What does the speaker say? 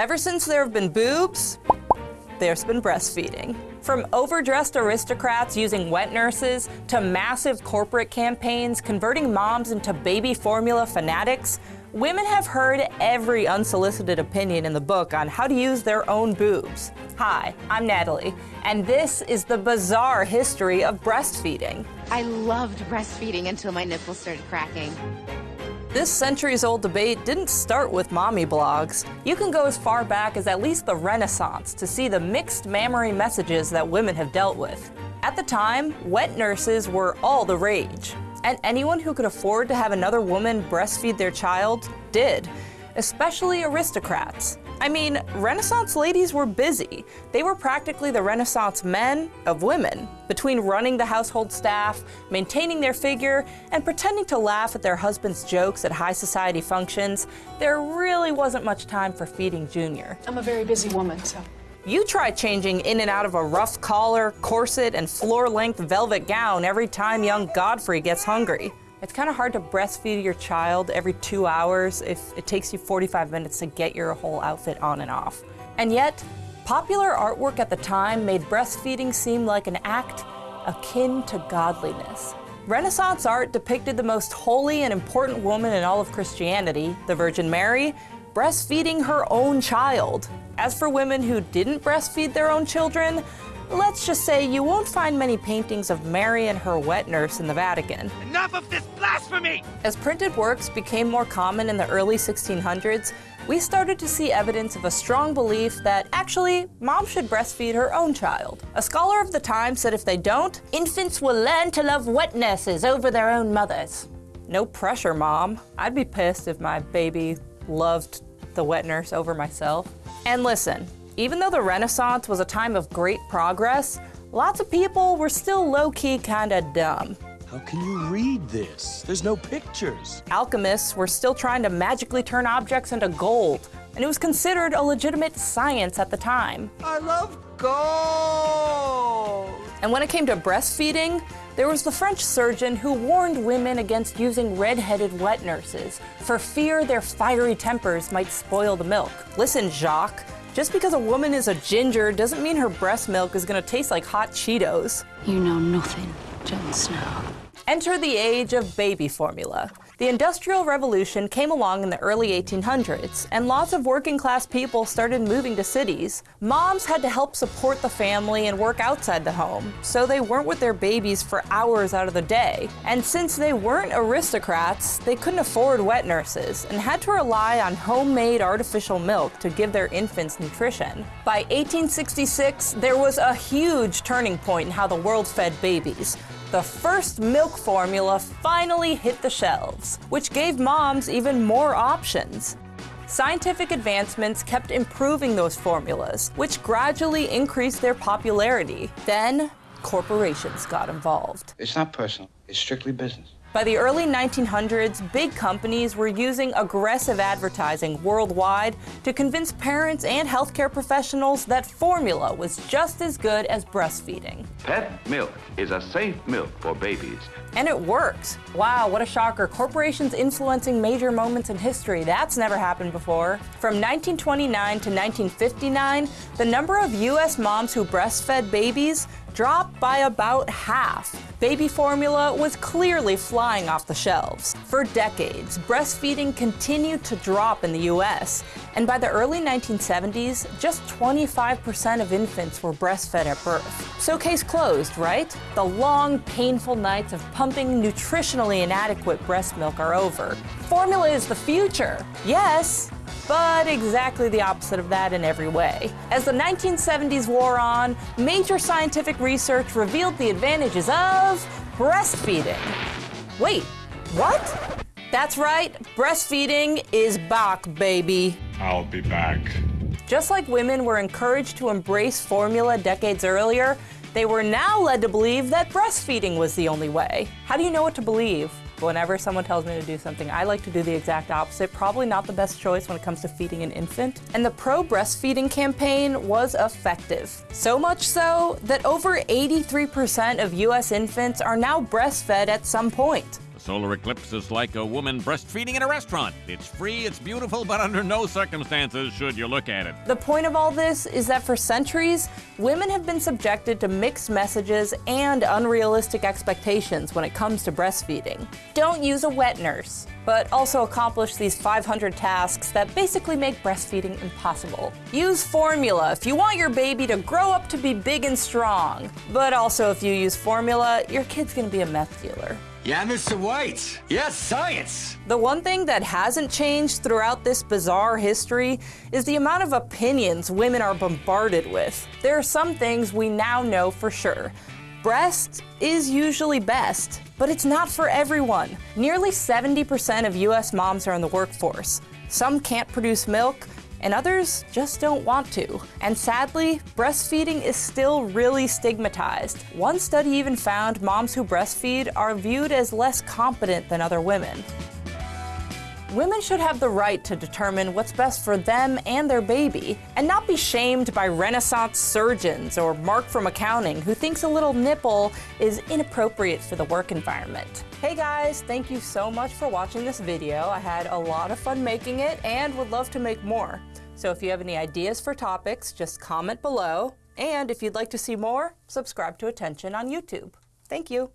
Ever since there have been boobs, there's been breastfeeding. From overdressed aristocrats using wet nurses to massive corporate campaigns converting moms into baby formula fanatics, women have heard every unsolicited opinion in the book on how to use their own boobs. Hi, I'm Natalie, and this is the bizarre history of breastfeeding. I loved breastfeeding until my nipples started cracking. This centuries-old debate didn't start with mommy blogs. You can go as far back as at least the Renaissance to see the mixed mammary messages that women have dealt with. At the time, wet nurses were all the rage, and anyone who could afford to have another woman breastfeed their child did, especially aristocrats. I mean, Renaissance ladies were busy. They were practically the Renaissance men of women. Between running the household staff, maintaining their figure, and pretending to laugh at their husband's jokes at high society functions, there really wasn't much time for feeding Junior. I'm a very busy woman, so. You try changing in and out of a ruff collar, corset, and floor-length velvet gown every time young Godfrey gets hungry. It's kind of hard to breastfeed your child every two hours if it takes you 45 minutes to get your whole outfit on and off. And yet, popular artwork at the time made breastfeeding seem like an act akin to godliness. Renaissance art depicted the most holy and important woman in all of Christianity, the Virgin Mary, breastfeeding her own child. As for women who didn't breastfeed their own children, Let's just say you won't find many paintings of Mary and her wet nurse in the Vatican. Enough of this blasphemy! As printed works became more common in the early 1600s, we started to see evidence of a strong belief that actually, mom should breastfeed her own child. A scholar of the time said if they don't, infants will learn to love wet nurses over their own mothers. No pressure, mom. I'd be pissed if my baby loved the wet nurse over myself. And listen, even though the Renaissance was a time of great progress, lots of people were still low-key kinda dumb. How can you read this? There's no pictures. Alchemists were still trying to magically turn objects into gold, and it was considered a legitimate science at the time. I love gold! And when it came to breastfeeding, there was the French surgeon who warned women against using red-headed wet nurses for fear their fiery tempers might spoil the milk. Listen, Jacques, just because a woman is a ginger doesn't mean her breast milk is gonna taste like hot Cheetos. You know nothing, Jon Snow. Enter the age of baby formula. The Industrial Revolution came along in the early 1800s, and lots of working class people started moving to cities. Moms had to help support the family and work outside the home, so they weren't with their babies for hours out of the day. And since they weren't aristocrats, they couldn't afford wet nurses and had to rely on homemade artificial milk to give their infants nutrition. By 1866, there was a huge turning point in how the world fed babies the first milk formula finally hit the shelves, which gave moms even more options. Scientific advancements kept improving those formulas, which gradually increased their popularity. Then, corporations got involved. It's not personal, it's strictly business. By the early 1900s, big companies were using aggressive advertising worldwide to convince parents and healthcare professionals that formula was just as good as breastfeeding. Pet milk is a safe milk for babies. And it works. Wow, what a shocker. Corporations influencing major moments in history. That's never happened before. From 1929 to 1959, the number of U.S. moms who breastfed babies dropped by about half. Baby formula was clearly flying off the shelves. For decades, breastfeeding continued to drop in the US, and by the early 1970s, just 25% of infants were breastfed at birth. So case closed, right? The long, painful nights of pumping nutritionally inadequate breast milk are over. Formula is the future. Yes, but exactly the opposite of that in every way. As the 1970s wore on, major scientific research revealed the advantages of breastfeeding. Wait, what? That's right, breastfeeding is back, baby. I'll be back. Just like women were encouraged to embrace formula decades earlier, they were now led to believe that breastfeeding was the only way. How do you know what to believe? Whenever someone tells me to do something, I like to do the exact opposite. Probably not the best choice when it comes to feeding an infant. And the pro-breastfeeding campaign was effective. So much so that over 83% of US infants are now breastfed at some point. Solar eclipse is like a woman breastfeeding in a restaurant. It's free, it's beautiful, but under no circumstances should you look at it. The point of all this is that for centuries, women have been subjected to mixed messages and unrealistic expectations when it comes to breastfeeding. Don't use a wet nurse, but also accomplish these 500 tasks that basically make breastfeeding impossible. Use formula if you want your baby to grow up to be big and strong, but also if you use formula, your kid's gonna be a meth dealer. Yeah, Mr. White. Yes, science. The one thing that hasn't changed throughout this bizarre history is the amount of opinions women are bombarded with. There are some things we now know for sure. Breast is usually best, but it's not for everyone. Nearly 70% of US moms are in the workforce. Some can't produce milk, and others just don't want to. And sadly, breastfeeding is still really stigmatized. One study even found moms who breastfeed are viewed as less competent than other women. Women should have the right to determine what's best for them and their baby, and not be shamed by Renaissance surgeons or Mark from accounting who thinks a little nipple is inappropriate for the work environment. Hey guys, thank you so much for watching this video. I had a lot of fun making it and would love to make more. So if you have any ideas for topics, just comment below. And if you'd like to see more, subscribe to Attention on YouTube. Thank you.